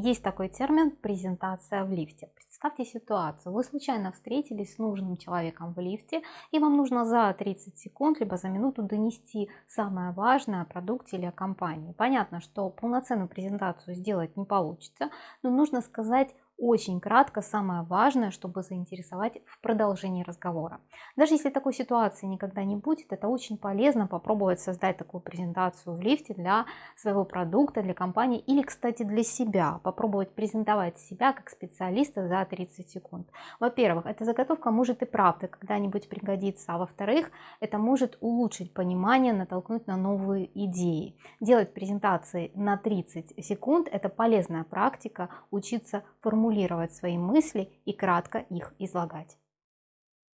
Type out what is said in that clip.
Есть такой термин презентация в лифте. Представьте ситуацию, вы случайно встретились с нужным человеком в лифте и вам нужно за 30 секунд либо за минуту донести самое важное о продукте или о компании. Понятно, что полноценную презентацию сделать не получится, но нужно сказать очень кратко самое важное, чтобы заинтересовать в продолжении разговора. Даже если такой ситуации никогда не будет, это очень полезно попробовать создать такую презентацию в лифте для своего продукта, для компании или, кстати, для себя. Попробовать презентовать себя как специалиста за 30 секунд. Во-первых, эта заготовка может и правда когда-нибудь пригодиться, а во-вторых, это может улучшить понимание, натолкнуть на новые идеи. Делать презентации на 30 секунд – это полезная практика, учиться формулировать формулировать свои мысли и кратко их излагать.